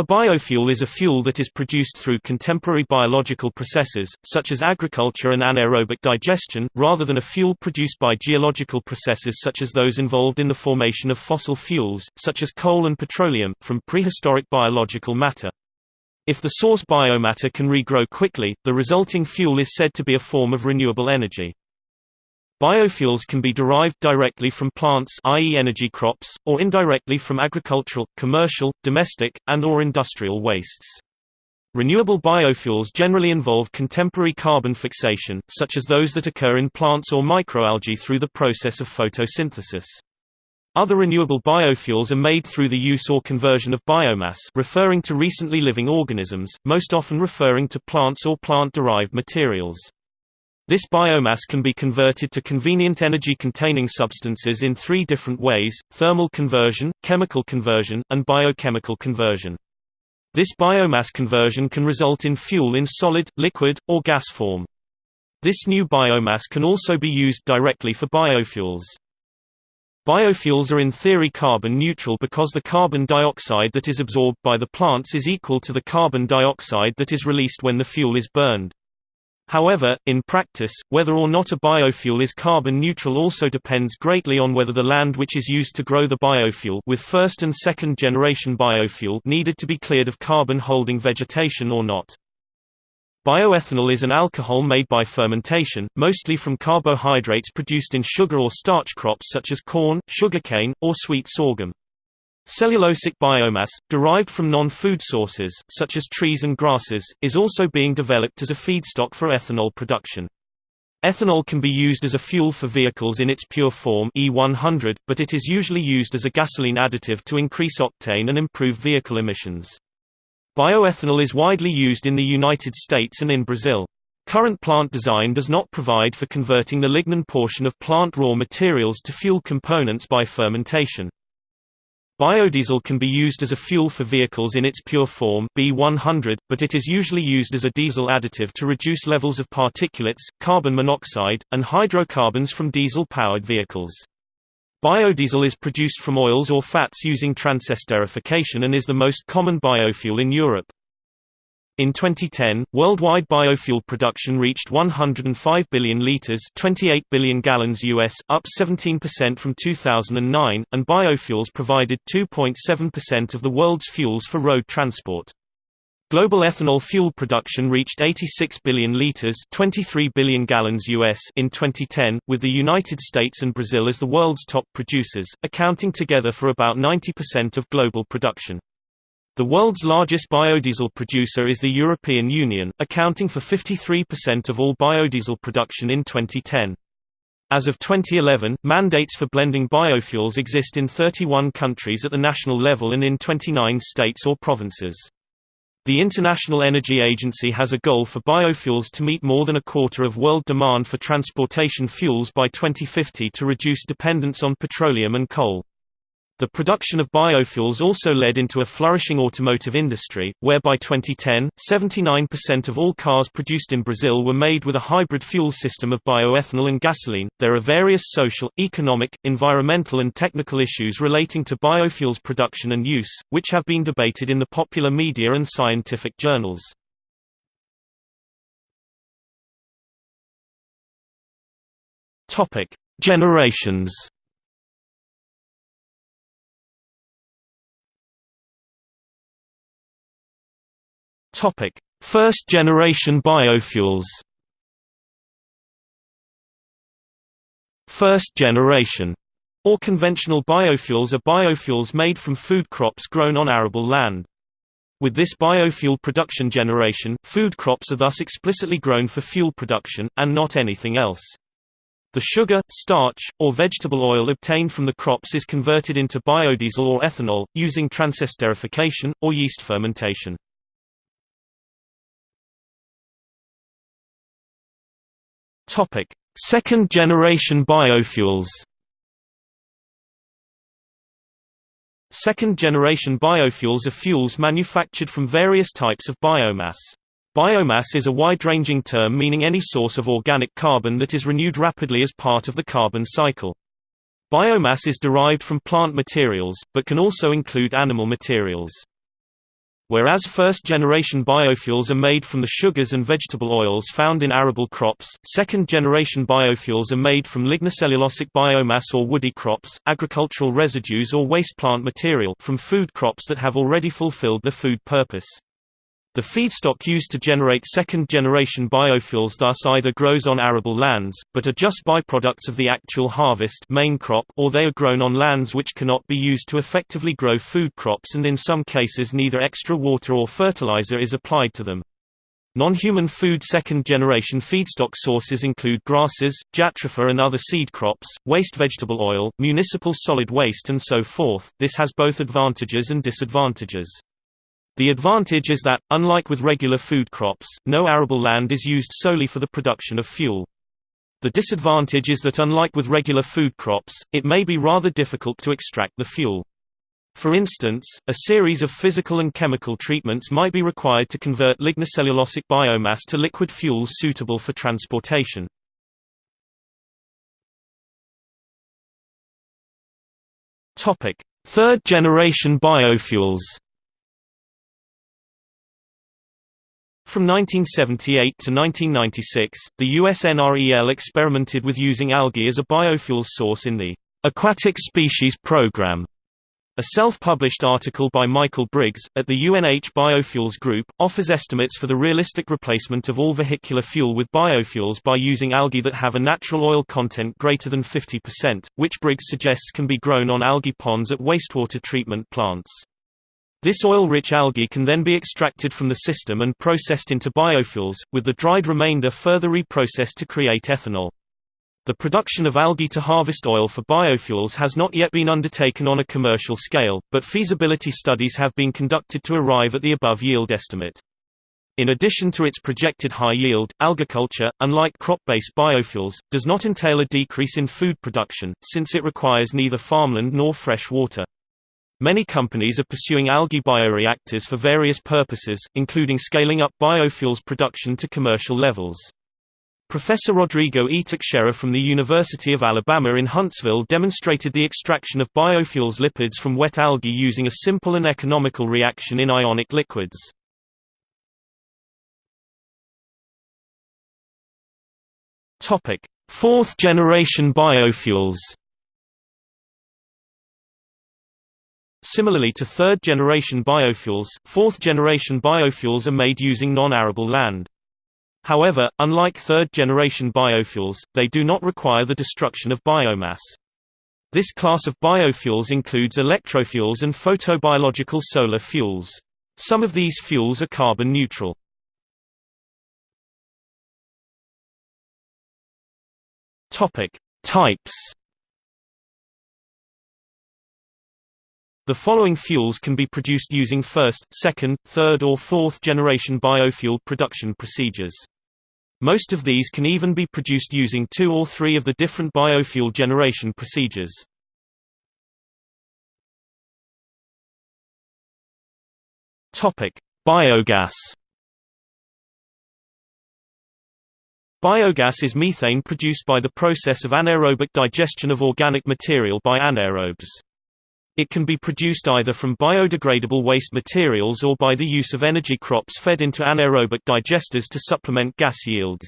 A biofuel is a fuel that is produced through contemporary biological processes, such as agriculture and anaerobic digestion, rather than a fuel produced by geological processes such as those involved in the formation of fossil fuels, such as coal and petroleum, from prehistoric biological matter. If the source biomatter can regrow quickly, the resulting fuel is said to be a form of renewable energy. Biofuels can be derived directly from plants i.e. energy crops, or indirectly from agricultural, commercial, domestic, and or industrial wastes. Renewable biofuels generally involve contemporary carbon fixation, such as those that occur in plants or microalgae through the process of photosynthesis. Other renewable biofuels are made through the use or conversion of biomass referring to recently living organisms, most often referring to plants or plant-derived materials. This biomass can be converted to convenient energy-containing substances in three different ways, thermal conversion, chemical conversion, and biochemical conversion. This biomass conversion can result in fuel in solid, liquid, or gas form. This new biomass can also be used directly for biofuels. Biofuels are in theory carbon neutral because the carbon dioxide that is absorbed by the plants is equal to the carbon dioxide that is released when the fuel is burned. However, in practice, whether or not a biofuel is carbon neutral also depends greatly on whether the land which is used to grow the biofuel with first and second generation biofuel needed to be cleared of carbon-holding vegetation or not. Bioethanol is an alcohol made by fermentation, mostly from carbohydrates produced in sugar or starch crops such as corn, sugarcane, or sweet sorghum. Cellulosic biomass, derived from non-food sources, such as trees and grasses, is also being developed as a feedstock for ethanol production. Ethanol can be used as a fuel for vehicles in its pure form E100, but it is usually used as a gasoline additive to increase octane and improve vehicle emissions. Bioethanol is widely used in the United States and in Brazil. Current plant design does not provide for converting the lignin portion of plant raw materials to fuel components by fermentation. Biodiesel can be used as a fuel for vehicles in its pure form B100, but it is usually used as a diesel additive to reduce levels of particulates, carbon monoxide, and hydrocarbons from diesel-powered vehicles. Biodiesel is produced from oils or fats using transesterification and is the most common biofuel in Europe. In 2010, worldwide biofuel production reached 105 billion liters, 28 billion gallons US, up 17% from 2009, and biofuels provided 2.7% of the world's fuels for road transport. Global ethanol fuel production reached 86 billion liters, 23 billion gallons US in 2010, with the United States and Brazil as the world's top producers, accounting together for about 90% of global production. The world's largest biodiesel producer is the European Union, accounting for 53% of all biodiesel production in 2010. As of 2011, mandates for blending biofuels exist in 31 countries at the national level and in 29 states or provinces. The International Energy Agency has a goal for biofuels to meet more than a quarter of world demand for transportation fuels by 2050 to reduce dependence on petroleum and coal. The production of biofuels also led into a flourishing automotive industry, where by 2010, 79% of all cars produced in Brazil were made with a hybrid fuel system of bioethanol and gasoline. There are various social, economic, environmental, and technical issues relating to biofuels production and use, which have been debated in the popular media and scientific journals. Generations. Topic: First generation biofuels. First generation or conventional biofuels are biofuels made from food crops grown on arable land. With this biofuel production generation, food crops are thus explicitly grown for fuel production, and not anything else. The sugar, starch, or vegetable oil obtained from the crops is converted into biodiesel or ethanol, using transesterification, or yeast fermentation. Topic: Second generation biofuels. Second generation biofuels are fuels manufactured from various types of biomass. Biomass is a wide-ranging term meaning any source of organic carbon that is renewed rapidly as part of the carbon cycle. Biomass is derived from plant materials, but can also include animal materials. Whereas first-generation biofuels are made from the sugars and vegetable oils found in arable crops, second-generation biofuels are made from lignocellulosic biomass or woody crops, agricultural residues or waste plant material from food crops that have already fulfilled their food purpose. The feedstock used to generate second-generation biofuels thus either grows on arable lands, but are just byproducts of the actual harvest main crop or they are grown on lands which cannot be used to effectively grow food crops and in some cases neither extra water or fertilizer is applied to them. Non-human food second-generation feedstock sources include grasses, jatropha and other seed crops, waste vegetable oil, municipal solid waste and so forth. This has both advantages and disadvantages. The advantage is that, unlike with regular food crops, no arable land is used solely for the production of fuel. The disadvantage is that unlike with regular food crops, it may be rather difficult to extract the fuel. For instance, a series of physical and chemical treatments might be required to convert lignocellulosic biomass to liquid fuels suitable for transportation. Third-generation biofuels From 1978 to 1996, the USNREL experimented with using algae as a biofuel source in the Aquatic Species Program. A self-published article by Michael Briggs, at the UNH Biofuels Group, offers estimates for the realistic replacement of all vehicular fuel with biofuels by using algae that have a natural oil content greater than 50%, which Briggs suggests can be grown on algae ponds at wastewater treatment plants. This oil-rich algae can then be extracted from the system and processed into biofuels, with the dried remainder further reprocessed to create ethanol. The production of algae to harvest oil for biofuels has not yet been undertaken on a commercial scale, but feasibility studies have been conducted to arrive at the above yield estimate. In addition to its projected high yield, algaculture, unlike crop-based biofuels, does not entail a decrease in food production, since it requires neither farmland nor fresh water. Many companies are pursuing algae bioreactors for various purposes, including scaling up biofuels production to commercial levels. Professor Rodrigo E. Teixeira from the University of Alabama in Huntsville demonstrated the extraction of biofuels lipids from wet algae using a simple and economical reaction in ionic liquids. Fourth generation biofuels Similarly to third-generation biofuels, fourth-generation biofuels are made using non-arable land. However, unlike third-generation biofuels, they do not require the destruction of biomass. This class of biofuels includes electrofuels and photobiological solar fuels. Some of these fuels are carbon neutral. Topic: Types The following fuels can be produced using first, second, third or fourth generation biofuel production procedures. Most of these can even be produced using two or three of the different biofuel generation procedures. Biogas Biogas is methane produced by the process of anaerobic digestion of organic material by anaerobes. It can be produced either from biodegradable waste materials or by the use of energy crops fed into anaerobic digesters to supplement gas yields.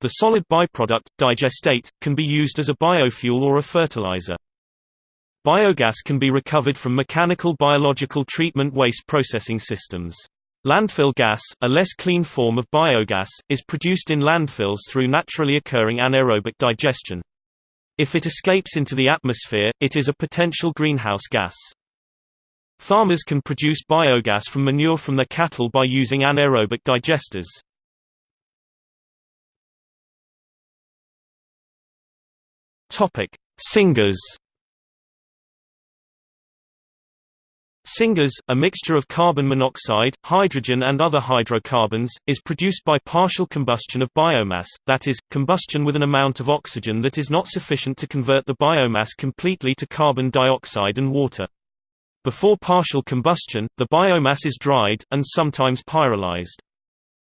The solid byproduct, digestate, can be used as a biofuel or a fertilizer. Biogas can be recovered from mechanical biological treatment waste processing systems. Landfill gas, a less clean form of biogas, is produced in landfills through naturally occurring anaerobic digestion. If it escapes into the atmosphere, it is a potential greenhouse gas. Farmers can produce biogas from manure from their cattle by using anaerobic digesters. Topic: Syngas, a mixture of carbon monoxide, hydrogen and other hydrocarbons, is produced by partial combustion of biomass, that is, combustion with an amount of oxygen that is not sufficient to convert the biomass completely to carbon dioxide and water. Before partial combustion, the biomass is dried, and sometimes pyrolyzed.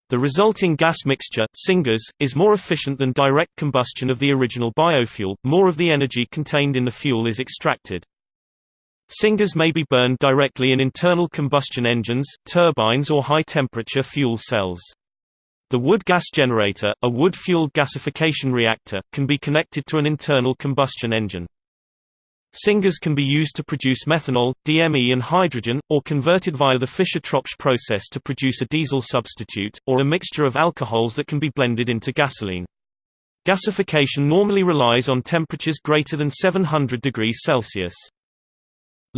The resulting gas mixture, syngas, is more efficient than direct combustion of the original biofuel, more of the energy contained in the fuel is extracted. Syngas may be burned directly in internal combustion engines, turbines or high-temperature fuel cells. The wood gas generator, a wood-fueled gasification reactor, can be connected to an internal combustion engine. Syngas can be used to produce methanol, DME and hydrogen, or converted via the Fischer-Tropsch process to produce a diesel substitute, or a mixture of alcohols that can be blended into gasoline. Gasification normally relies on temperatures greater than 700 degrees Celsius.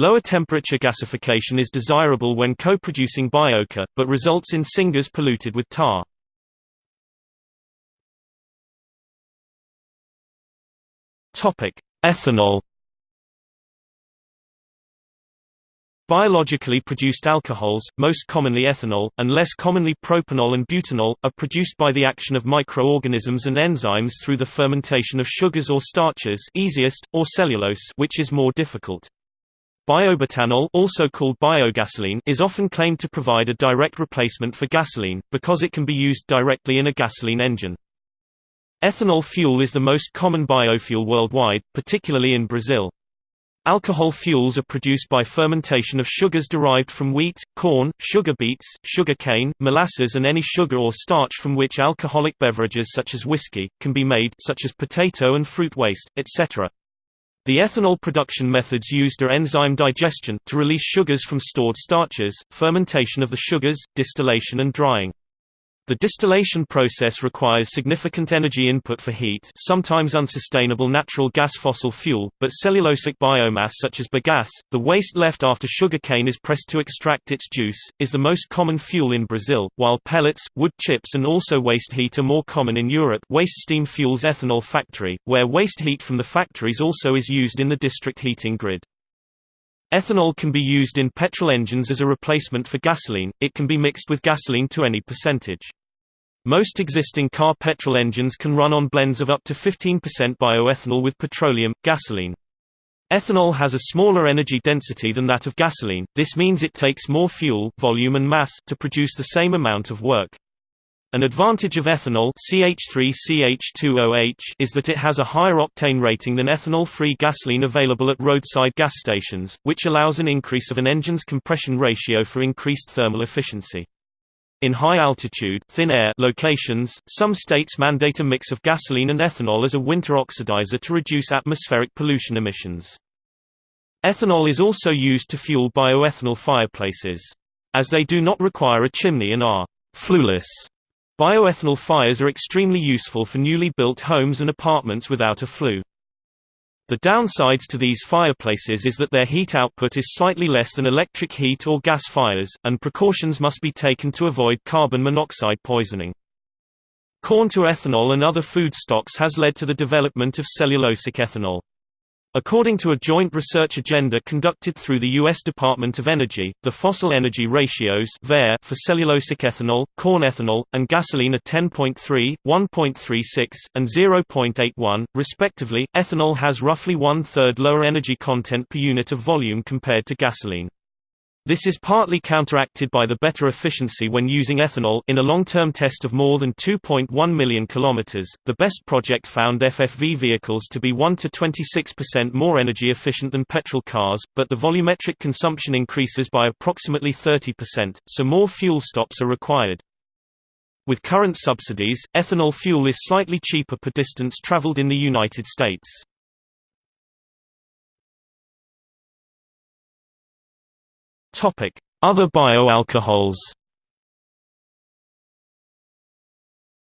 Lower temperature gasification is desirable when co-producing biochar, but results in syngas polluted with tar. Ethanol Biologically produced alcohols, most commonly ethanol, and less commonly propanol and butanol, are produced by the action of microorganisms and enzymes through the fermentation of sugars or starches easiest, or cellulose which is more difficult. Biobutanol also called biogasoline is often claimed to provide a direct replacement for gasoline, because it can be used directly in a gasoline engine. Ethanol fuel is the most common biofuel worldwide, particularly in Brazil. Alcohol fuels are produced by fermentation of sugars derived from wheat, corn, sugar beets, sugar cane, molasses and any sugar or starch from which alcoholic beverages such as whiskey, can be made such as potato and fruit waste, etc. The ethanol production methods used are enzyme digestion to release sugars from stored starches, fermentation of the sugars, distillation and drying. The distillation process requires significant energy input for heat sometimes unsustainable natural gas fossil fuel, but cellulosic biomass such as bagasse, the waste left after sugarcane is pressed to extract its juice, is the most common fuel in Brazil, while pellets, wood chips and also waste heat are more common in Europe waste steam fuels ethanol factory, where waste heat from the factories also is used in the district heating grid. Ethanol can be used in petrol engines as a replacement for gasoline, it can be mixed with gasoline to any percentage. Most existing car petrol engines can run on blends of up to 15% bioethanol with petroleum, gasoline. Ethanol has a smaller energy density than that of gasoline, this means it takes more fuel volume and mass to produce the same amount of work. An advantage of ethanol CH3CH2OH is that it has a higher octane rating than ethanol-free gasoline available at roadside gas stations, which allows an increase of an engine's compression ratio for increased thermal efficiency. In high-altitude thin air locations, some states mandate a mix of gasoline and ethanol as a winter oxidizer to reduce atmospheric pollution emissions. Ethanol is also used to fuel bioethanol fireplaces. As they do not require a chimney and are «flueless», bioethanol fires are extremely useful for newly built homes and apartments without a flue. The downsides to these fireplaces is that their heat output is slightly less than electric heat or gas fires, and precautions must be taken to avoid carbon monoxide poisoning. Corn to ethanol and other food stocks has led to the development of cellulosic ethanol. According to a joint research agenda conducted through the U.S. Department of Energy, the fossil energy ratios for cellulosic ethanol, corn ethanol, and gasoline are 10.3, 1.36, and 0.81, respectively. Ethanol has roughly one third lower energy content per unit of volume compared to gasoline. This is partly counteracted by the better efficiency when using ethanol in a long-term test of more than 2.1 million kilometers. The BEST project found FFV vehicles to be 1 to 26% more energy efficient than petrol cars, but the volumetric consumption increases by approximately 30%, so more fuel stops are required. With current subsidies, ethanol fuel is slightly cheaper per distance traveled in the United States. Other bioalcohols.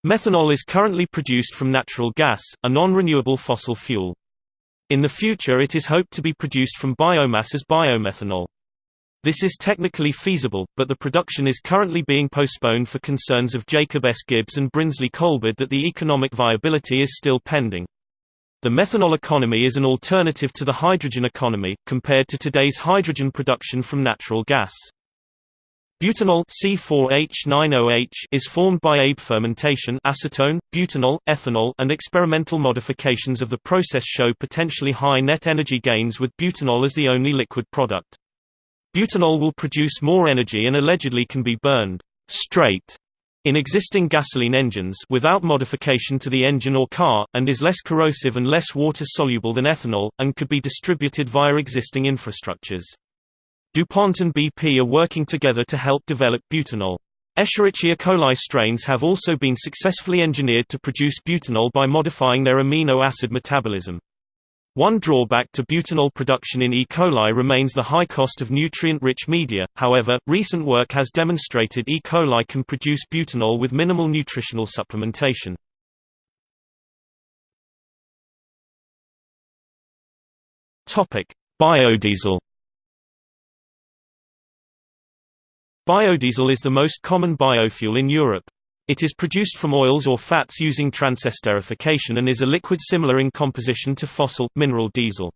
Methanol is currently produced from natural gas, a non-renewable fossil fuel. In the future it is hoped to be produced from biomass as biomethanol. This is technically feasible, but the production is currently being postponed for concerns of Jacob S. Gibbs and Brinsley Coleberd that the economic viability is still pending. The methanol economy is an alternative to the hydrogen economy, compared to today's hydrogen production from natural gas. Butanol C4H9OH is formed by ABE fermentation acetone, butanol, ethanol and experimental modifications of the process show potentially high net energy gains with butanol as the only liquid product. Butanol will produce more energy and allegedly can be burned straight in existing gasoline engines without modification to the engine or car, and is less corrosive and less water-soluble than ethanol, and could be distributed via existing infrastructures. DuPont and BP are working together to help develop butanol. Escherichia coli strains have also been successfully engineered to produce butanol by modifying their amino acid metabolism. One drawback to butanol production in E. coli remains the high cost of nutrient-rich media, however, recent work has demonstrated E. coli can produce butanol with minimal nutritional supplementation. Biodiesel Biodiesel is the most common biofuel in Europe. It is produced from oils or fats using transesterification and is a liquid similar in composition to fossil, mineral diesel.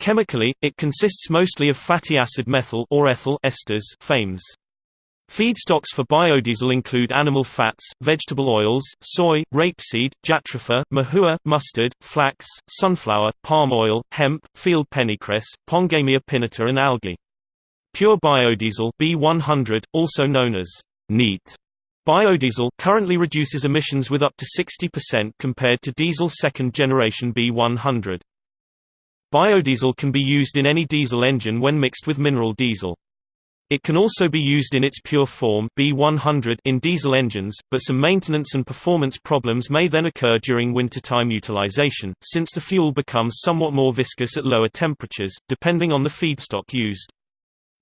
Chemically, it consists mostly of fatty acid methyl or ethyl esters FAMEs. Feedstocks for biodiesel include animal fats, vegetable oils, soy, rapeseed, jatropha, mahua, mustard, flax, sunflower, palm oil, hemp, field pennycress, Pongamia pinnata and algae. Pure biodiesel B100, also known as neat Biodiesel currently reduces emissions with up to 60% compared to diesel second-generation B100. Biodiesel can be used in any diesel engine when mixed with mineral diesel. It can also be used in its pure form B100 in diesel engines, but some maintenance and performance problems may then occur during wintertime utilization, since the fuel becomes somewhat more viscous at lower temperatures, depending on the feedstock used.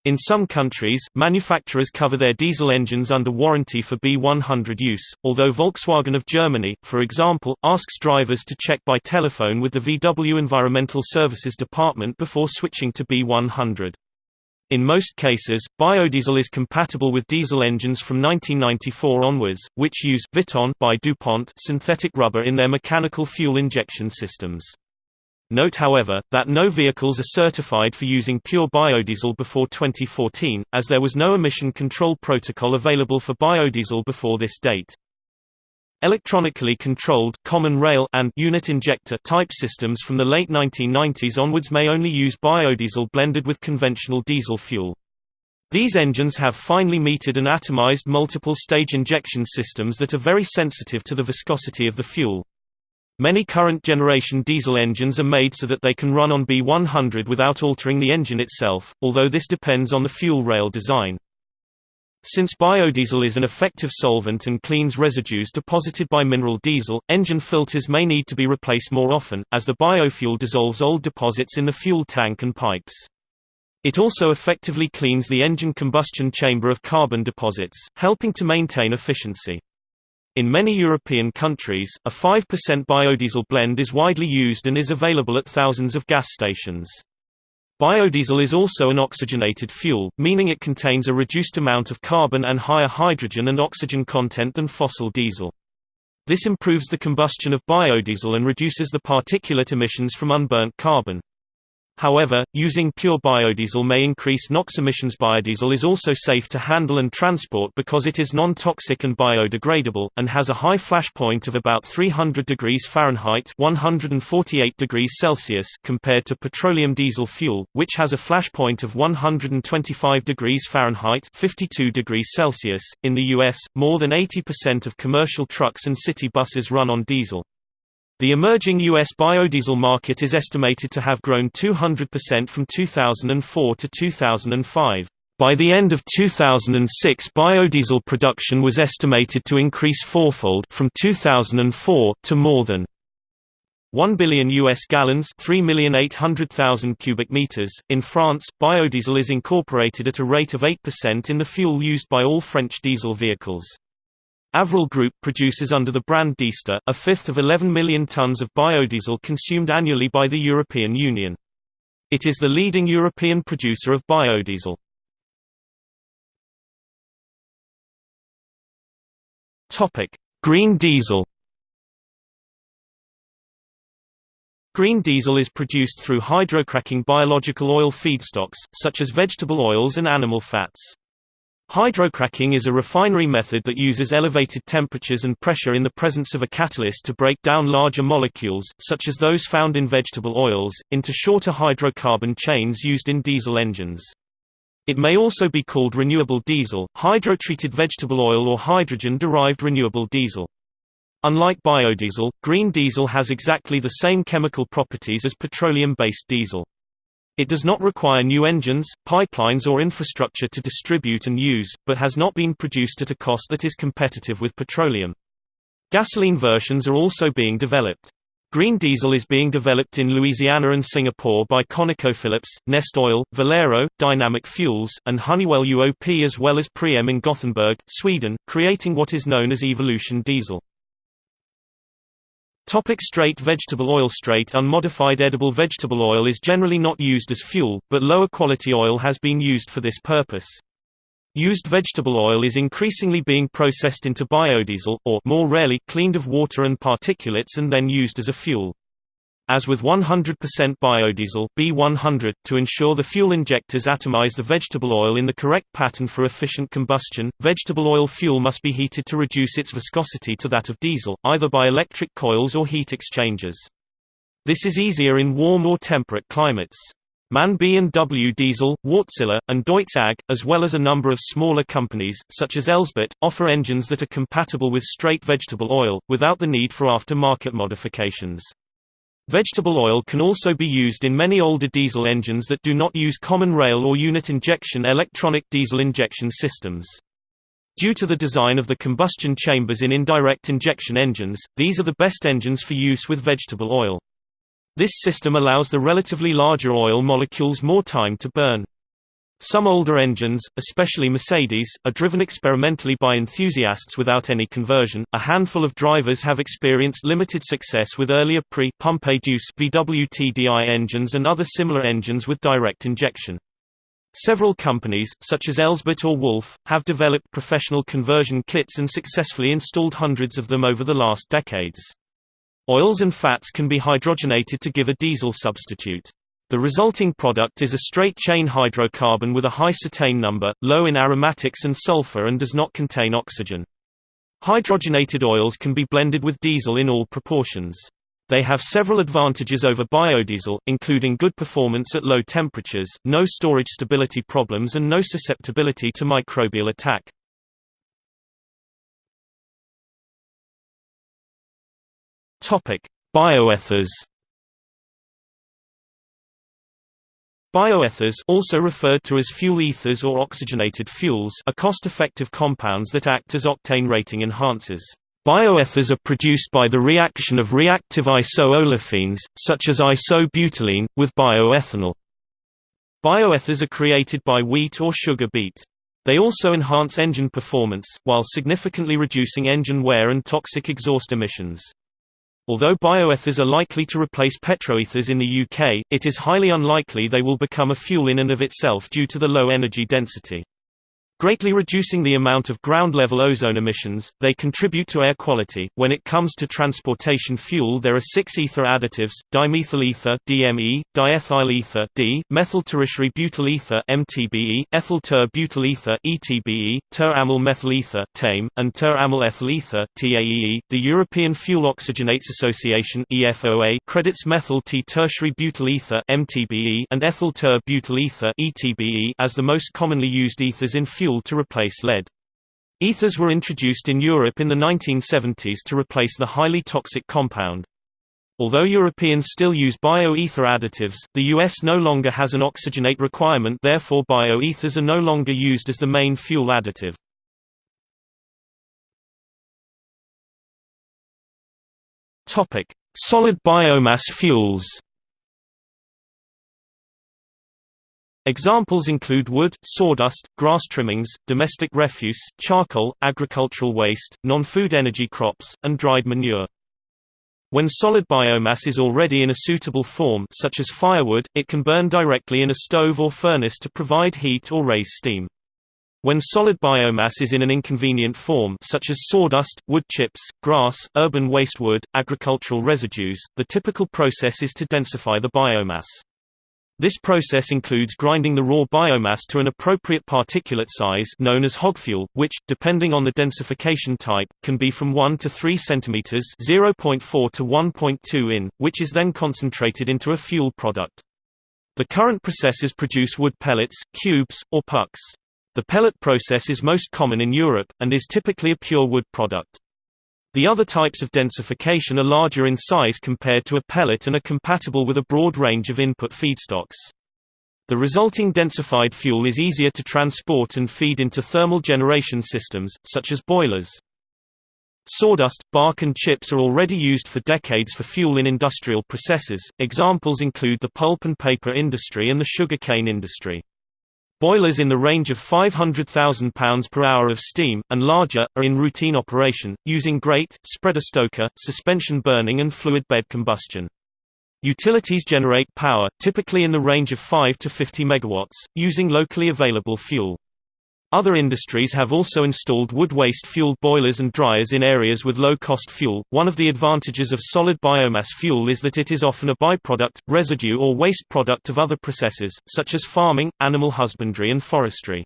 In some countries, manufacturers cover their diesel engines under warranty for B100 use, although Volkswagen of Germany, for example, asks drivers to check by telephone with the VW Environmental Services Department before switching to B100. In most cases, biodiesel is compatible with diesel engines from 1994 onwards, which use Viton by DuPont synthetic rubber in their mechanical fuel injection systems. Note however, that no vehicles are certified for using pure biodiesel before 2014, as there was no emission control protocol available for biodiesel before this date. Electronically controlled common rail and unit injector type systems from the late 1990s onwards may only use biodiesel blended with conventional diesel fuel. These engines have finely metered and atomized multiple-stage injection systems that are very sensitive to the viscosity of the fuel. Many current generation diesel engines are made so that they can run on B100 without altering the engine itself, although this depends on the fuel rail design. Since biodiesel is an effective solvent and cleans residues deposited by mineral diesel, engine filters may need to be replaced more often, as the biofuel dissolves old deposits in the fuel tank and pipes. It also effectively cleans the engine combustion chamber of carbon deposits, helping to maintain efficiency. In many European countries, a 5% biodiesel blend is widely used and is available at thousands of gas stations. Biodiesel is also an oxygenated fuel, meaning it contains a reduced amount of carbon and higher hydrogen and oxygen content than fossil diesel. This improves the combustion of biodiesel and reduces the particulate emissions from unburnt carbon. However, using pure biodiesel may increase NOx emissions. Biodiesel is also safe to handle and transport because it is non-toxic and biodegradable, and has a high flash point of about 300 degrees Fahrenheit 148 degrees Celsius compared to petroleum diesel fuel, which has a flash point of 125 degrees Fahrenheit 52 degrees Celsius. In the U.S., more than 80% of commercial trucks and city buses run on diesel. The emerging U.S. biodiesel market is estimated to have grown 200% from 2004 to 2005. By the end of 2006 biodiesel production was estimated to increase fourfold from 2004 to more than 1 billion US gallons, 3,800,000 cubic meters. In France, biodiesel is incorporated at a rate of 8% in the fuel used by all French diesel vehicles. Avril Group produces under the brand Diester, a fifth of 11 million tons of biodiesel consumed annually by the European Union. It is the leading European producer of biodiesel. Green diesel Green diesel is produced through hydrocracking biological oil feedstocks, such as vegetable oils and animal fats. Hydrocracking is a refinery method that uses elevated temperatures and pressure in the presence of a catalyst to break down larger molecules, such as those found in vegetable oils, into shorter hydrocarbon chains used in diesel engines. It may also be called renewable diesel, hydrotreated vegetable oil or hydrogen-derived renewable diesel. Unlike biodiesel, green diesel has exactly the same chemical properties as petroleum-based diesel. It does not require new engines, pipelines or infrastructure to distribute and use, but has not been produced at a cost that is competitive with petroleum. Gasoline versions are also being developed. Green diesel is being developed in Louisiana and Singapore by ConocoPhillips, Neste Oil, Valero, Dynamic Fuels, and Honeywell UOP as well as Preem in Gothenburg, Sweden, creating what is known as Evolution diesel. Topic straight vegetable oil Straight unmodified edible vegetable oil is generally not used as fuel, but lower quality oil has been used for this purpose. Used vegetable oil is increasingly being processed into biodiesel, or more rarely, cleaned of water and particulates and then used as a fuel. As with 100% biodiesel B100, to ensure the fuel injectors atomize the vegetable oil in the correct pattern for efficient combustion, vegetable oil fuel must be heated to reduce its viscosity to that of diesel, either by electric coils or heat exchangers. This is easier in warm or temperate climates. MAN B&W Diesel, Wärtsilä, and Deutz AG, as well as a number of smaller companies, such as Elsbett, offer engines that are compatible with straight vegetable oil, without the need for after-market modifications. Vegetable oil can also be used in many older diesel engines that do not use common rail or unit injection electronic diesel injection systems. Due to the design of the combustion chambers in indirect injection engines, these are the best engines for use with vegetable oil. This system allows the relatively larger oil molecules more time to burn. Some older engines, especially Mercedes, are driven experimentally by enthusiasts without any conversion. A handful of drivers have experienced limited success with earlier pre-pump-induce VWTDI engines and other similar engines with direct injection. Several companies, such as Elsbett or Wolf, have developed professional conversion kits and successfully installed hundreds of them over the last decades. Oils and fats can be hydrogenated to give a diesel substitute. The resulting product is a straight-chain hydrocarbon with a high cetane number, low in aromatics and sulfur and does not contain oxygen. Hydrogenated oils can be blended with diesel in all proportions. They have several advantages over biodiesel, including good performance at low temperatures, no storage stability problems and no susceptibility to microbial attack. Bioethers Bioethers also referred to as fuel ethers or oxygenated fuels are cost-effective compounds that act as octane rating enhancers. Bioethers are produced by the reaction of reactive iso-olefins, such as isobutylene, with bioethanol. Bioethers are created by wheat or sugar beet. They also enhance engine performance, while significantly reducing engine wear and toxic exhaust emissions. Although bioethers are likely to replace petroethers in the UK, it is highly unlikely they will become a fuel in and of itself due to the low energy density. Greatly reducing the amount of ground-level ozone emissions, they contribute to air quality. When it comes to transportation fuel there are six ether additives, dimethyl ether DME, diethyl ether D, methyl tertiary butyl ether MTBE, ethyl ter butyl ether ETBE, ter-amyl methyl ether TAME, and ter-amyl ethyl ether TAEE. The European Fuel Oxygenates Association EFOA credits methyl T tertiary butyl ether MTBE and ethyl ter butyl ether ETBE as the most commonly used ethers in fuel fuel to replace lead. Ethers were introduced in Europe in the 1970s to replace the highly toxic compound. Although Europeans still use bio-ether additives, the US no longer has an oxygenate requirement therefore bio-ethers are no longer used as the main fuel additive. Solid biomass fuels Examples include wood, sawdust, grass trimmings, domestic refuse, charcoal, agricultural waste, non-food energy crops, and dried manure. When solid biomass is already in a suitable form such as firewood, it can burn directly in a stove or furnace to provide heat or raise steam. When solid biomass is in an inconvenient form such as sawdust, wood chips, grass, urban waste wood, agricultural residues, the typical process is to densify the biomass. This process includes grinding the raw biomass to an appropriate particulate size known as hogfuel, which, depending on the densification type, can be from 1 to 3 cm (0.4 to 1.2 in), which is then concentrated into a fuel product. The current processes produce wood pellets, cubes, or pucks. The pellet process is most common in Europe, and is typically a pure wood product. The other types of densification are larger in size compared to a pellet and are compatible with a broad range of input feedstocks. The resulting densified fuel is easier to transport and feed into thermal generation systems, such as boilers. Sawdust, bark and chips are already used for decades for fuel in industrial processes, examples include the pulp and paper industry and the sugarcane industry. Boilers in the range of 500,000 pounds per hour of steam, and larger, are in routine operation, using grate, spreader stoker, suspension burning and fluid bed combustion. Utilities generate power, typically in the range of 5 to 50 megawatts, using locally available fuel. Other industries have also installed wood waste fueled boilers and dryers in areas with low cost fuel. One of the advantages of solid biomass fuel is that it is often a byproduct, residue, or waste product of other processes, such as farming, animal husbandry, and forestry.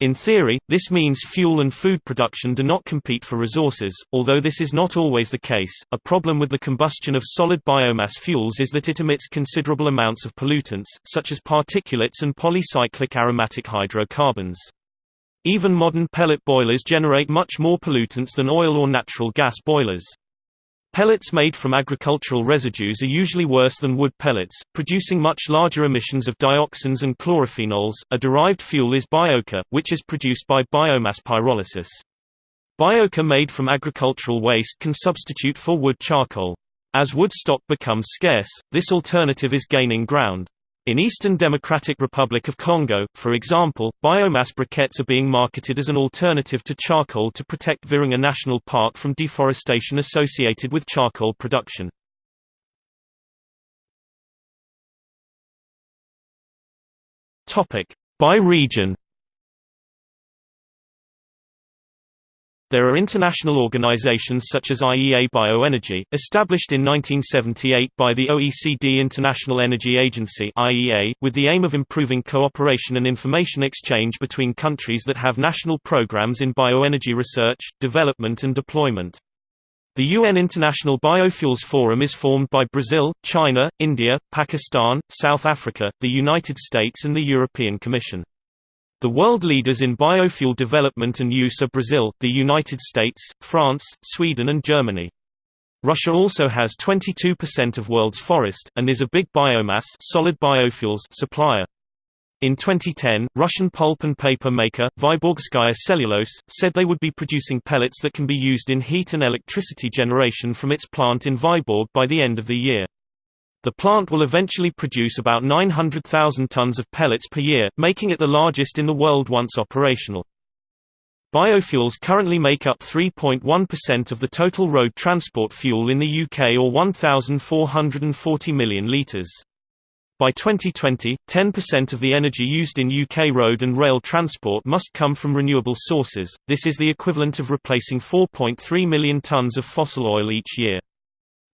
In theory, this means fuel and food production do not compete for resources, although this is not always the case. A problem with the combustion of solid biomass fuels is that it emits considerable amounts of pollutants, such as particulates and polycyclic aromatic hydrocarbons. Even modern pellet boilers generate much more pollutants than oil or natural gas boilers. Pellets made from agricultural residues are usually worse than wood pellets, producing much larger emissions of dioxins and chlorophenols. A derived fuel is biochar, which is produced by biomass pyrolysis. Biochar made from agricultural waste can substitute for wood charcoal. As wood stock becomes scarce, this alternative is gaining ground. In Eastern Democratic Republic of Congo, for example, biomass briquettes are being marketed as an alternative to charcoal to protect Virunga National Park from deforestation associated with charcoal production. By region There are international organizations such as IEA Bioenergy, established in 1978 by the OECD International Energy Agency (IEA), with the aim of improving cooperation and information exchange between countries that have national programs in bioenergy research, development and deployment. The UN International Biofuels Forum is formed by Brazil, China, India, Pakistan, South Africa, the United States and the European Commission. The world leaders in biofuel development and use are Brazil, the United States, France, Sweden and Germany. Russia also has 22% of world's forest, and is a big biomass solid biofuels supplier. In 2010, Russian pulp and paper maker, Vyborgskaya Cellulose, said they would be producing pellets that can be used in heat and electricity generation from its plant in Vyborg by the end of the year. The plant will eventually produce about 900,000 tons of pellets per year, making it the largest in the world once operational. Biofuels currently make up 3.1% of the total road transport fuel in the UK or 1,440 million litres. By 2020, 10% of the energy used in UK road and rail transport must come from renewable sources, this is the equivalent of replacing 4.3 million tonnes of fossil oil each year.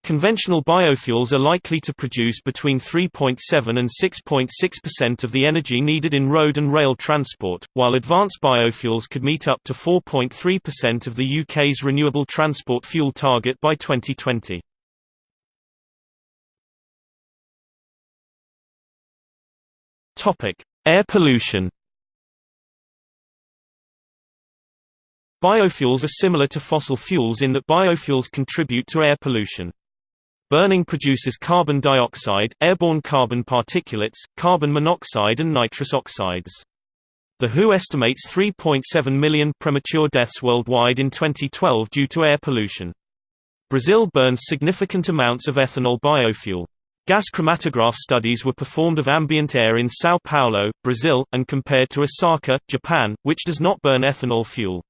Conventional biofuels are likely to produce between 3.7 and 6.6% of the energy needed in road and rail transport, while advanced biofuels could meet up to 4.3% of the UK's renewable transport fuel target by 2020. Air pollution Biofuels are similar to fossil fuels in that biofuels contribute to air pollution. Burning produces carbon dioxide, airborne carbon particulates, carbon monoxide and nitrous oxides. The WHO estimates 3.7 million premature deaths worldwide in 2012 due to air pollution. Brazil burns significant amounts of ethanol biofuel. Gas chromatograph studies were performed of ambient air in São Paulo, Brazil, and compared to Osaka, Japan, which does not burn ethanol fuel.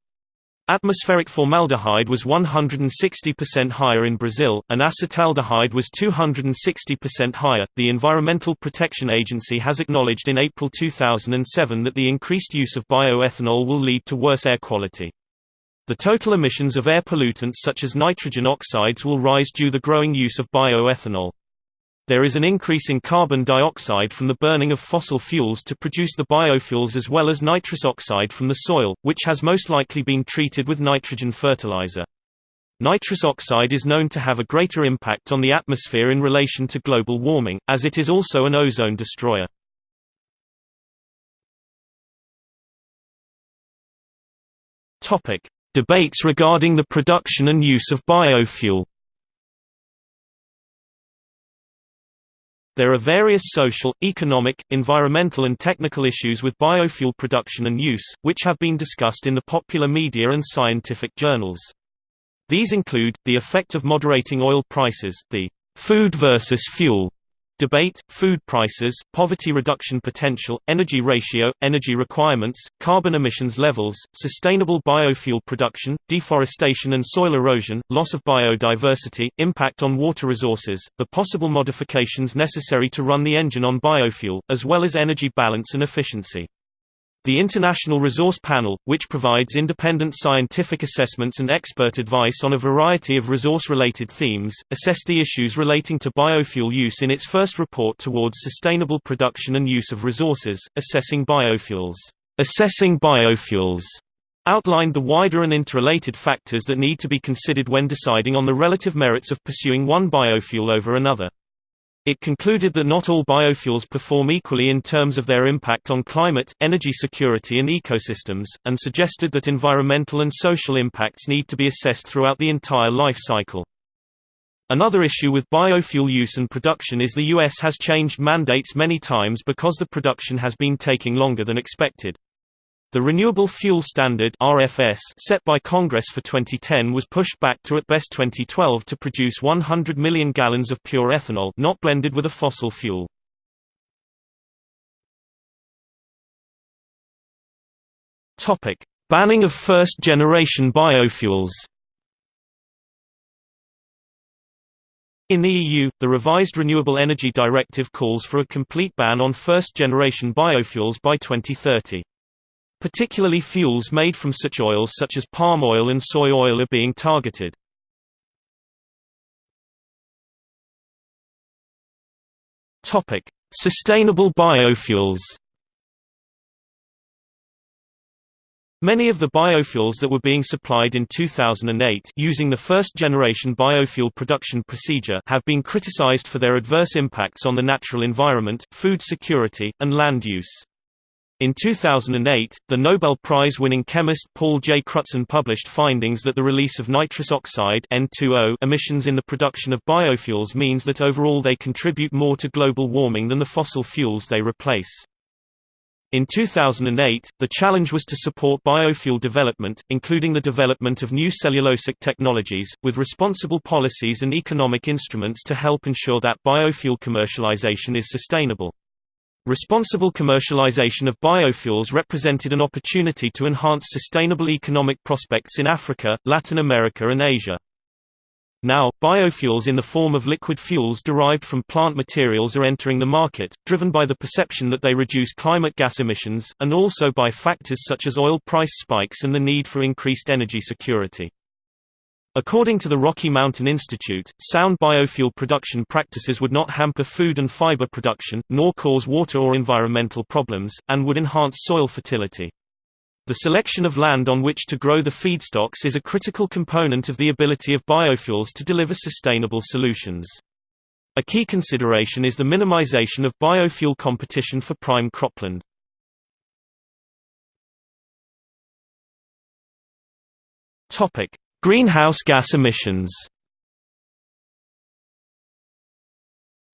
Atmospheric formaldehyde was 160% higher in Brazil, and acetaldehyde was 260% higher. The Environmental Protection Agency has acknowledged in April 2007 that the increased use of bioethanol will lead to worse air quality. The total emissions of air pollutants such as nitrogen oxides will rise due to the growing use of bioethanol. There is an increase in carbon dioxide from the burning of fossil fuels to produce the biofuels as well as nitrous oxide from the soil, which has most likely been treated with nitrogen fertilizer. Nitrous oxide is known to have a greater impact on the atmosphere in relation to global warming, as it is also an ozone destroyer. Debates regarding the production and use of biofuel There are various social, economic, environmental and technical issues with biofuel production and use, which have been discussed in the popular media and scientific journals. These include, the effect of moderating oil prices, the food versus fuel Debate, food prices, poverty reduction potential, energy ratio, energy requirements, carbon emissions levels, sustainable biofuel production, deforestation and soil erosion, loss of biodiversity, impact on water resources, the possible modifications necessary to run the engine on biofuel, as well as energy balance and efficiency. The International Resource Panel, which provides independent scientific assessments and expert advice on a variety of resource-related themes, assessed the issues relating to biofuel use in its first report towards sustainable production and use of resources, Assessing Biofuels. Assessing Biofuels outlined the wider and interrelated factors that need to be considered when deciding on the relative merits of pursuing one biofuel over another. It concluded that not all biofuels perform equally in terms of their impact on climate, energy security and ecosystems, and suggested that environmental and social impacts need to be assessed throughout the entire life cycle. Another issue with biofuel use and production is the U.S. has changed mandates many times because the production has been taking longer than expected. The Renewable Fuel Standard RFS set by Congress for 2010 was pushed back to at best 2012 to produce 100 million gallons of pure ethanol not blended with a fossil fuel. Topic: Banning of first-generation biofuels. In the EU, the revised Renewable Energy Directive calls for a complete ban on first-generation biofuels by 2030. Particularly fuels made from such oils such as palm oil and soy oil are being targeted. Sustainable biofuels. Many of the biofuels that were being supplied in 2008 using the first-generation biofuel production procedure have been criticized for their adverse impacts on the natural environment, food security, and land use. In 2008, the Nobel Prize-winning chemist Paul J. Crutzen published findings that the release of nitrous oxide N2O emissions in the production of biofuels means that overall they contribute more to global warming than the fossil fuels they replace. In 2008, the challenge was to support biofuel development, including the development of new cellulosic technologies, with responsible policies and economic instruments to help ensure that biofuel commercialization is sustainable. Responsible commercialization of biofuels represented an opportunity to enhance sustainable economic prospects in Africa, Latin America and Asia. Now, biofuels in the form of liquid fuels derived from plant materials are entering the market, driven by the perception that they reduce climate gas emissions, and also by factors such as oil price spikes and the need for increased energy security. According to the Rocky Mountain Institute, sound biofuel production practices would not hamper food and fiber production, nor cause water or environmental problems, and would enhance soil fertility. The selection of land on which to grow the feedstocks is a critical component of the ability of biofuels to deliver sustainable solutions. A key consideration is the minimization of biofuel competition for prime cropland. Topic: Greenhouse gas emissions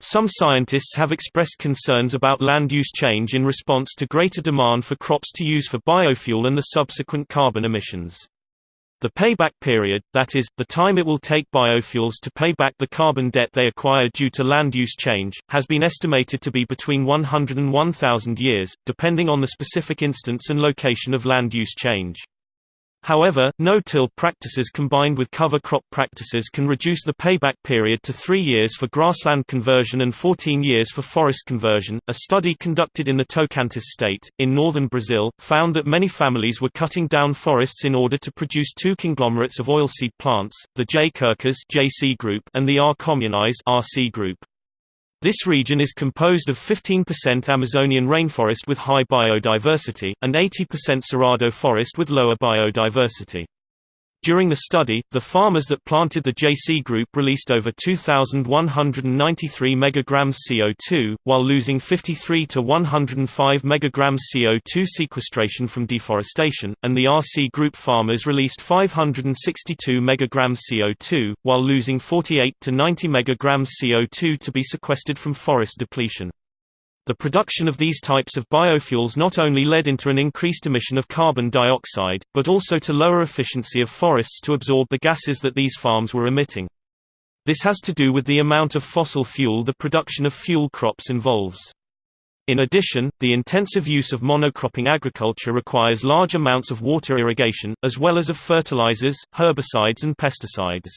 Some scientists have expressed concerns about land use change in response to greater demand for crops to use for biofuel and the subsequent carbon emissions. The payback period, that is, the time it will take biofuels to pay back the carbon debt they acquire due to land use change, has been estimated to be between 100 and 1,000 years, depending on the specific instance and location of land use change. However, no-till practices combined with cover crop practices can reduce the payback period to three years for grassland conversion and 14 years for forest conversion. A study conducted in the Tocantins state, in northern Brazil, found that many families were cutting down forests in order to produce two conglomerates of oilseed plants, the J. JC group and the R. communis RC group. This region is composed of 15% Amazonian rainforest with high biodiversity, and 80% Cerrado forest with lower biodiversity. During the study, the farmers that planted the JC group released over 2,193 megagrams CO2, while losing 53 to 105 megagrams CO2 sequestration from deforestation, and the RC group farmers released 562 megagrams CO2, while losing 48 to 90 megagrams CO2 to be sequestered from forest depletion. The production of these types of biofuels not only led into an increased emission of carbon dioxide, but also to lower efficiency of forests to absorb the gases that these farms were emitting. This has to do with the amount of fossil fuel the production of fuel crops involves. In addition, the intensive use of monocropping agriculture requires large amounts of water irrigation, as well as of fertilizers, herbicides and pesticides.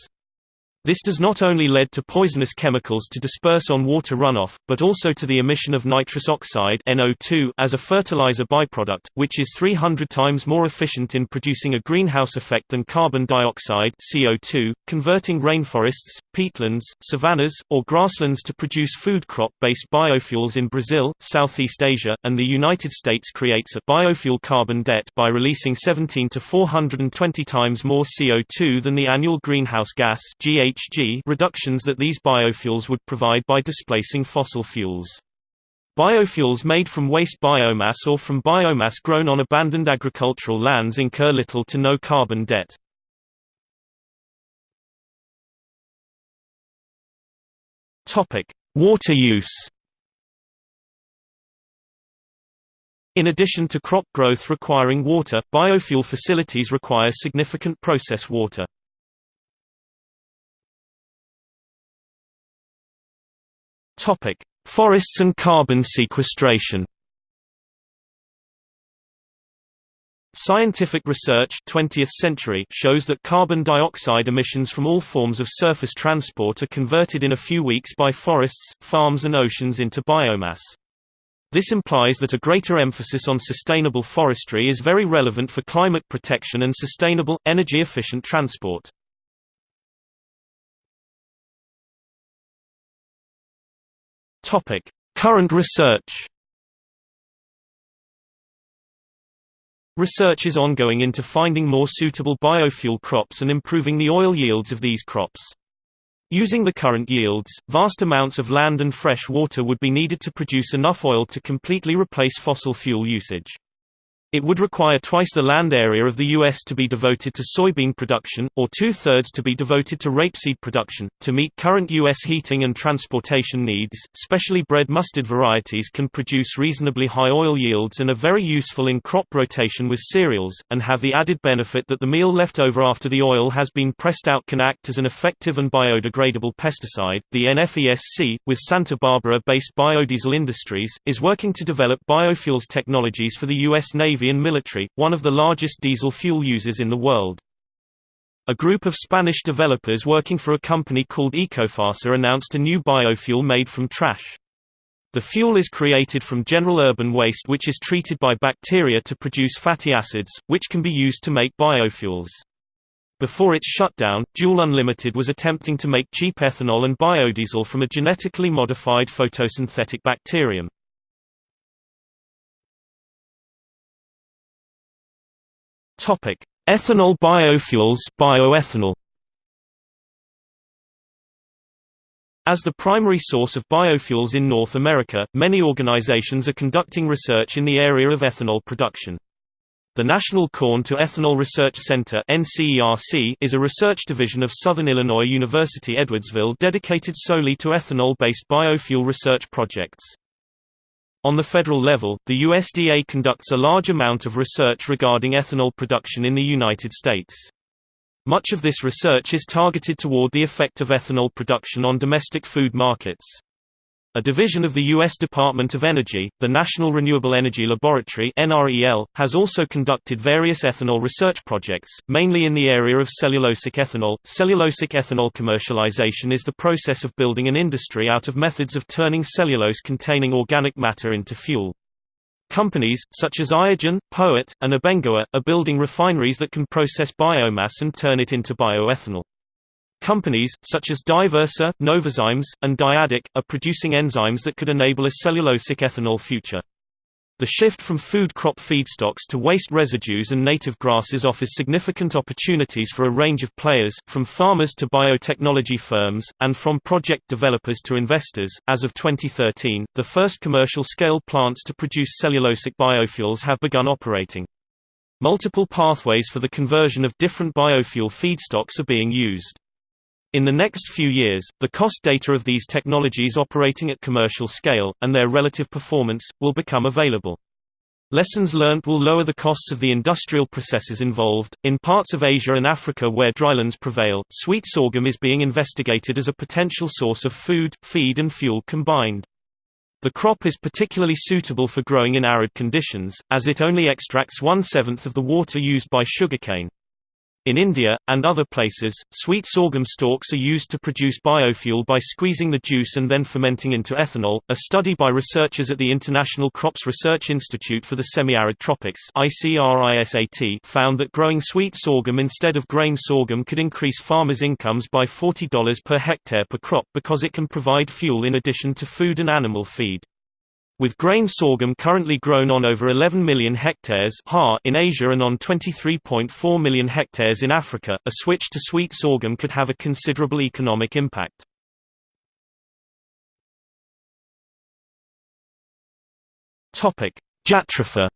This does not only lead to poisonous chemicals to disperse on water runoff, but also to the emission of nitrous oxide NO2 as a fertilizer byproduct, which is 300 times more efficient in producing a greenhouse effect than carbon dioxide CO2, converting rainforests, peatlands, savannas, or grasslands to produce food crop-based biofuels in Brazil, Southeast Asia, and the United States creates a biofuel carbon debt by releasing 17 to 420 times more CO2 than the annual greenhouse gas GHG GHG reductions that these biofuels would provide by displacing fossil fuels. Biofuels made from waste biomass or from biomass grown on abandoned agricultural lands incur little to no carbon debt. Water use In addition to crop growth requiring water, biofuel facilities require significant process water. Topic: Forests and carbon sequestration. Scientific research 20th century shows that carbon dioxide emissions from all forms of surface transport are converted in a few weeks by forests, farms and oceans into biomass. This implies that a greater emphasis on sustainable forestry is very relevant for climate protection and sustainable, energy-efficient transport. Topic: Current research. Research is ongoing into finding more suitable biofuel crops and improving the oil yields of these crops. Using the current yields, vast amounts of land and fresh water would be needed to produce enough oil to completely replace fossil fuel usage. It would require twice the land area of the U.S. to be devoted to soybean production, or two-thirds to be devoted to rapeseed production. To meet current U.S. heating and transportation needs, specially bred mustard varieties can produce reasonably high oil yields and are very useful in crop rotation with cereals, and have the added benefit that the meal left over after the oil has been pressed out can act as an effective and biodegradable pesticide. The NFESC, with Santa Barbara-based biodiesel industries, is working to develop biofuels technologies for the U.S. Navy Navy and military, one of the largest diesel fuel users in the world. A group of Spanish developers working for a company called Ecofasa announced a new biofuel made from trash. The fuel is created from general urban waste which is treated by bacteria to produce fatty acids, which can be used to make biofuels. Before its shutdown, Joule Unlimited was attempting to make cheap ethanol and biodiesel from a genetically modified photosynthetic bacterium. Topic: Ethanol biofuels bioethanol. As the primary source of biofuels in North America, many organizations are conducting research in the area of ethanol production. The National Corn to Ethanol Research Center is a research division of Southern Illinois University Edwardsville dedicated solely to ethanol-based biofuel research projects. On the federal level, the USDA conducts a large amount of research regarding ethanol production in the United States. Much of this research is targeted toward the effect of ethanol production on domestic food markets. A division of the U.S. Department of Energy, the National Renewable Energy Laboratory (NREL), has also conducted various ethanol research projects, mainly in the area of cellulosic ethanol. Cellulosic ethanol commercialization is the process of building an industry out of methods of turning cellulose-containing organic matter into fuel. Companies, such as Iogen, POET, and Abengoa, are building refineries that can process biomass and turn it into bioethanol. Companies, such as Diversa, Novozymes, and Dyadic, are producing enzymes that could enable a cellulosic ethanol future. The shift from food crop feedstocks to waste residues and native grasses offers significant opportunities for a range of players, from farmers to biotechnology firms, and from project developers to investors. As of 2013, the first commercial scale plants to produce cellulosic biofuels have begun operating. Multiple pathways for the conversion of different biofuel feedstocks are being used. In the next few years, the cost data of these technologies operating at commercial scale, and their relative performance, will become available. Lessons learned will lower the costs of the industrial processes involved. In parts of Asia and Africa where drylands prevail, sweet sorghum is being investigated as a potential source of food, feed, and fuel combined. The crop is particularly suitable for growing in arid conditions, as it only extracts one seventh of the water used by sugarcane. In India, and other places, sweet sorghum stalks are used to produce biofuel by squeezing the juice and then fermenting into ethanol. A study by researchers at the International Crops Research Institute for the Semi-Arid Tropics found that growing sweet sorghum instead of grain sorghum could increase farmers' incomes by $40 per hectare per crop because it can provide fuel in addition to food and animal feed. With grain sorghum currently grown on over 11 million hectares in Asia and on 23.4 million hectares in Africa, a switch to sweet sorghum could have a considerable economic impact. Jatropha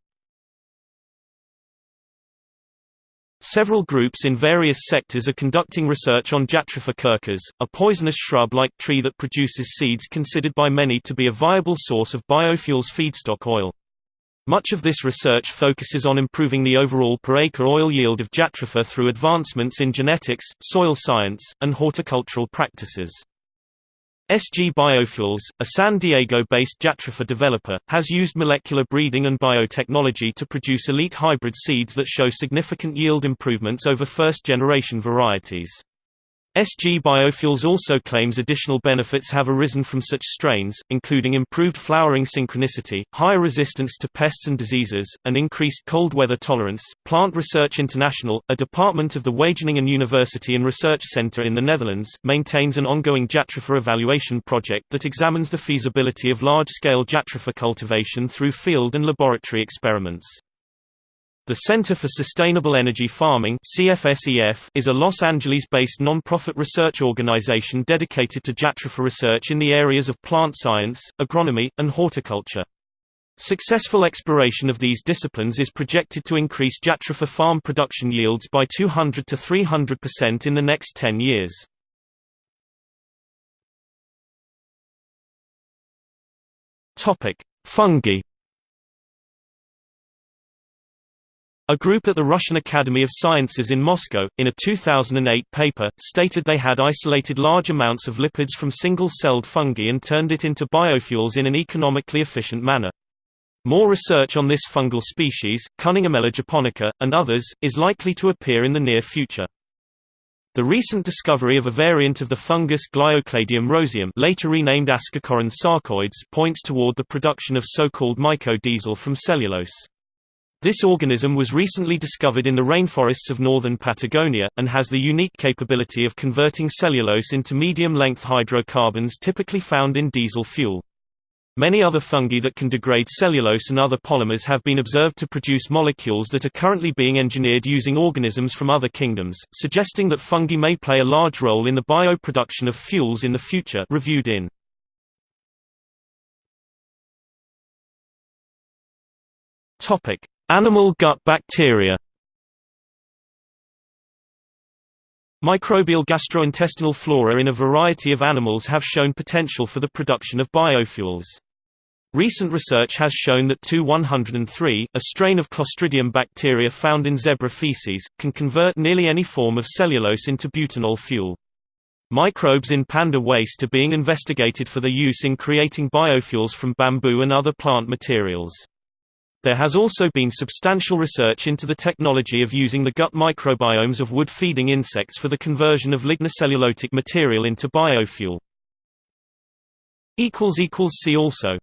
Several groups in various sectors are conducting research on Jatropha curcas, a poisonous shrub-like tree that produces seeds considered by many to be a viable source of biofuels feedstock oil. Much of this research focuses on improving the overall per-acre oil yield of Jatropha through advancements in genetics, soil science, and horticultural practices. SG Biofuels, a San Diego-based Jatropha developer, has used molecular breeding and biotechnology to produce elite hybrid seeds that show significant yield improvements over first-generation varieties. SG Biofuels also claims additional benefits have arisen from such strains, including improved flowering synchronicity, higher resistance to pests and diseases, and increased cold weather tolerance. Plant Research International, a department of the Wageningen University and Research Center in the Netherlands, maintains an ongoing Jatropha evaluation project that examines the feasibility of large-scale Jatropha cultivation through field and laboratory experiments. The Center for Sustainable Energy Farming is a Los Angeles-based non-profit research organization dedicated to Jatropha research in the areas of plant science, agronomy, and horticulture. Successful exploration of these disciplines is projected to increase Jatropha farm production yields by 200 to 300% in the next 10 years. Fungi A group at the Russian Academy of Sciences in Moscow, in a 2008 paper, stated they had isolated large amounts of lipids from single-celled fungi and turned it into biofuels in an economically efficient manner. More research on this fungal species, Cunninghamella japonica, and others, is likely to appear in the near future. The recent discovery of a variant of the fungus Gliocladium roseum later renamed Ascocoryne sarcoides points toward the production of so-called mycodiesel from cellulose. This organism was recently discovered in the rainforests of northern Patagonia, and has the unique capability of converting cellulose into medium-length hydrocarbons typically found in diesel fuel. Many other fungi that can degrade cellulose and other polymers have been observed to produce molecules that are currently being engineered using organisms from other kingdoms, suggesting that fungi may play a large role in the bioproduction of fuels in the future reviewed in Topic: Animal gut bacteria Microbial gastrointestinal flora in a variety of animals have shown potential for the production of biofuels. Recent research has shown that 2-103, a strain of Clostridium bacteria found in zebra feces, can convert nearly any form of cellulose into butanol fuel. Microbes in panda waste are being investigated for their use in creating biofuels from bamboo and other plant materials. There has also been substantial research into the technology of using the gut microbiomes of wood-feeding insects for the conversion of lignocellulosic material into biofuel. See also